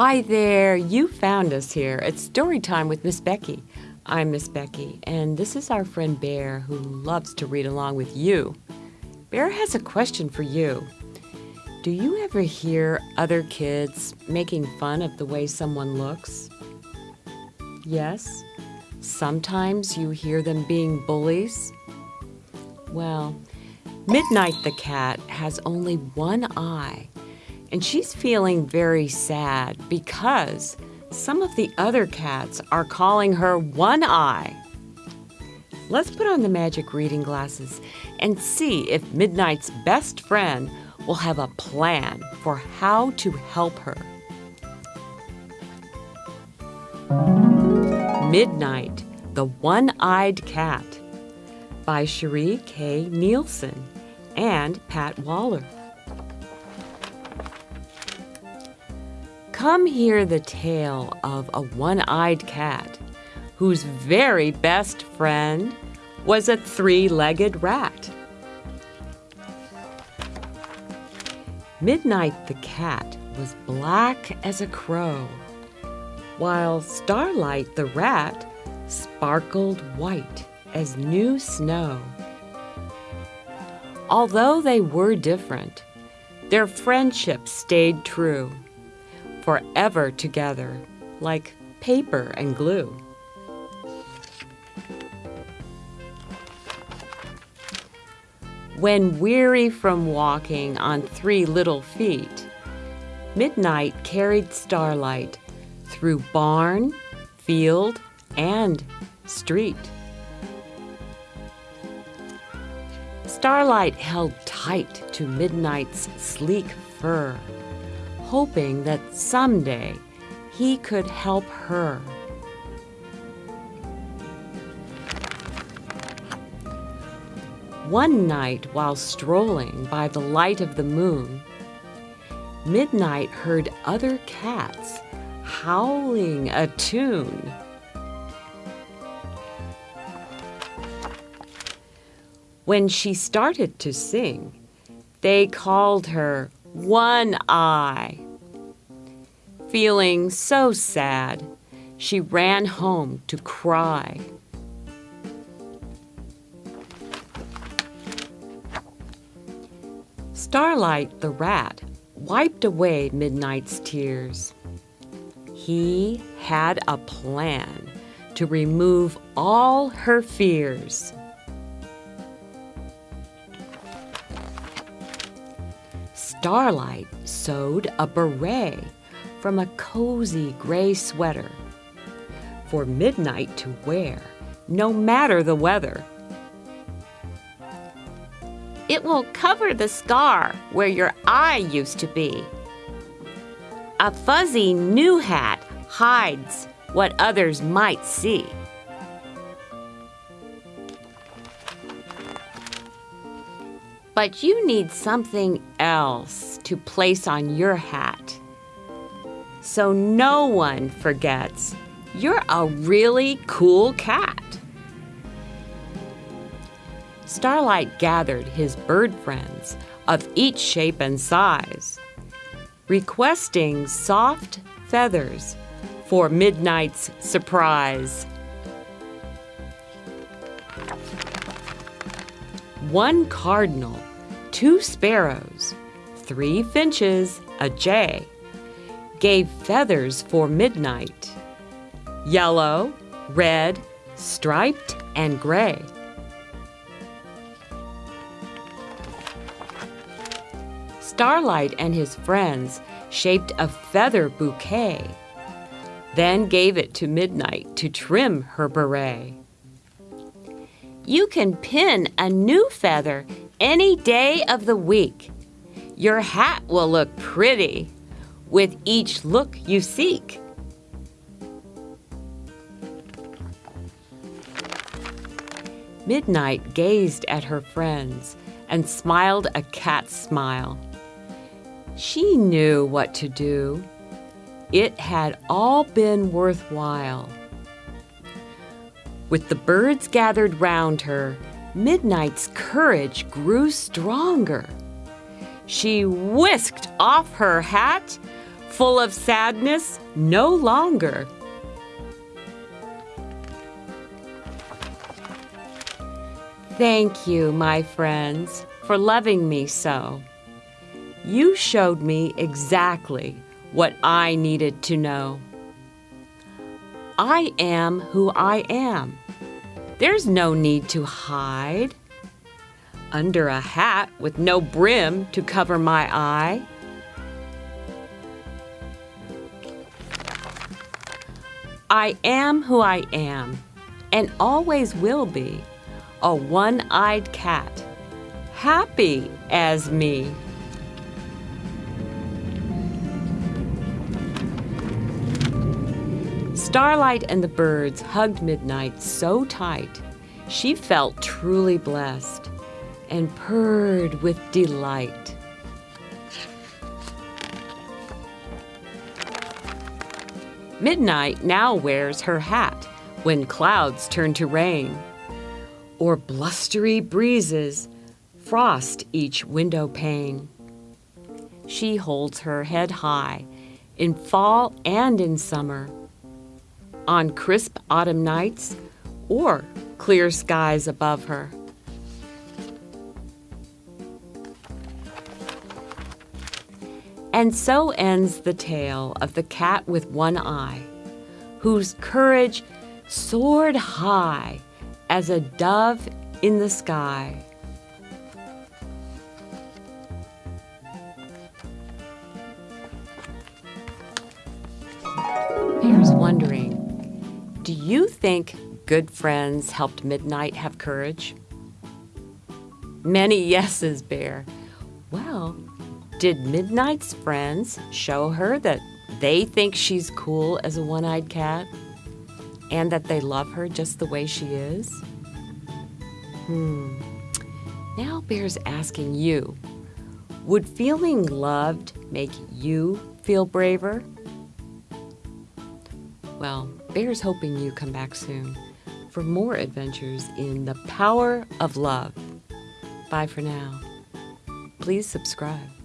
Hi there, you found us here. It's story time with Miss Becky. I'm Miss Becky, and this is our friend Bear who loves to read along with you. Bear has a question for you. Do you ever hear other kids making fun of the way someone looks? Yes? Sometimes you hear them being bullies? Well, Midnight the cat has only one eye and she's feeling very sad because some of the other cats are calling her One Eye. Let's put on the magic reading glasses and see if Midnight's best friend will have a plan for how to help her. Midnight, the One-Eyed Cat by Cherie K. Nielsen and Pat Waller. Come hear the tale of a one-eyed cat whose very best friend was a three-legged rat. Midnight the cat was black as a crow, while Starlight the rat sparkled white as new snow. Although they were different, their friendship stayed true forever together, like paper and glue. When weary from walking on three little feet, Midnight carried Starlight through barn, field, and street. Starlight held tight to Midnight's sleek fur hoping that someday he could help her. One night while strolling by the light of the moon, Midnight heard other cats howling a tune. When she started to sing, they called her one eye. Feeling so sad, she ran home to cry. Starlight the rat wiped away Midnight's tears. He had a plan to remove all her fears. Starlight sewed a beret from a cozy gray sweater for Midnight to wear, no matter the weather. It will cover the scar where your eye used to be. A fuzzy new hat hides what others might see. But you need something else to place on your hat. So no one forgets you're a really cool cat. Starlight gathered his bird friends of each shape and size, requesting soft feathers for midnight's surprise. One cardinal two sparrows, three finches, a jay, gave feathers for midnight, yellow, red, striped, and gray. Starlight and his friends shaped a feather bouquet, then gave it to Midnight to trim her beret. You can pin a new feather any day of the week. Your hat will look pretty with each look you seek. Midnight gazed at her friends and smiled a cat smile. She knew what to do. It had all been worthwhile. With the birds gathered round her, Midnight's courage grew stronger. She whisked off her hat full of sadness no longer. Thank you, my friends, for loving me so. You showed me exactly what I needed to know. I am who I am. There's no need to hide. Under a hat with no brim to cover my eye. I am who I am and always will be a one eyed cat, happy as me. Starlight and the birds hugged Midnight so tight, she felt truly blessed and purred with delight. Midnight now wears her hat when clouds turn to rain, or blustery breezes frost each window pane. She holds her head high in fall and in summer on crisp autumn nights or clear skies above her. And so ends the tale of the cat with one eye, whose courage soared high as a dove in the sky. You think good friends helped Midnight have courage? Many yeses, Bear. Well, did Midnight's friends show her that they think she's cool as a one eyed cat and that they love her just the way she is? Hmm. Now Bear's asking you would feeling loved make you feel braver? Well, Bear's hoping you come back soon for more adventures in the power of love. Bye for now. Please subscribe.